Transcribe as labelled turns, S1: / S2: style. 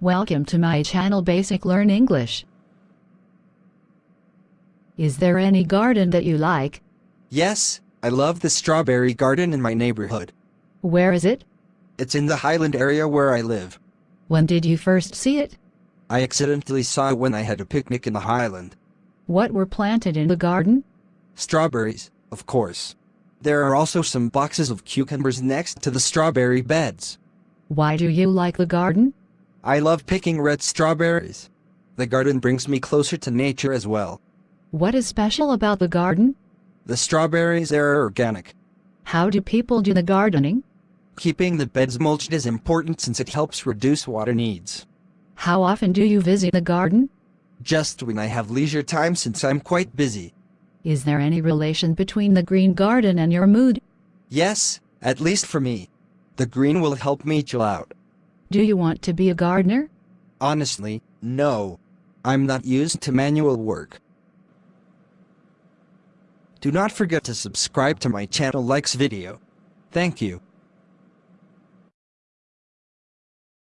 S1: Welcome to my channel Basic Learn English. Is there any garden that you like?
S2: Yes, I love the strawberry garden in my neighborhood.
S1: Where is it?
S2: It's in the Highland area where I live.
S1: When did you first see it?
S2: I accidentally saw it when I had a picnic in the Highland.
S1: What were planted in the garden?
S2: Strawberries, of course. There are also some boxes of cucumbers next to the strawberry beds.
S1: Why do you like the garden?
S2: I love picking red strawberries. The garden brings me closer to nature as well.
S1: What is special about the garden?
S2: The strawberries are organic.
S1: How do people do the gardening?
S2: Keeping the beds mulched is important since it helps reduce water needs.
S1: How often do you visit the garden?
S2: Just when I have leisure time since I'm quite busy.
S1: Is there any relation between the green garden and your mood?
S2: Yes, at least for me. The green will help me chill out.
S1: Do you want to be a gardener?
S2: Honestly, no. I'm not used to manual work. Do not forget to subscribe to my channel likes video. Thank you.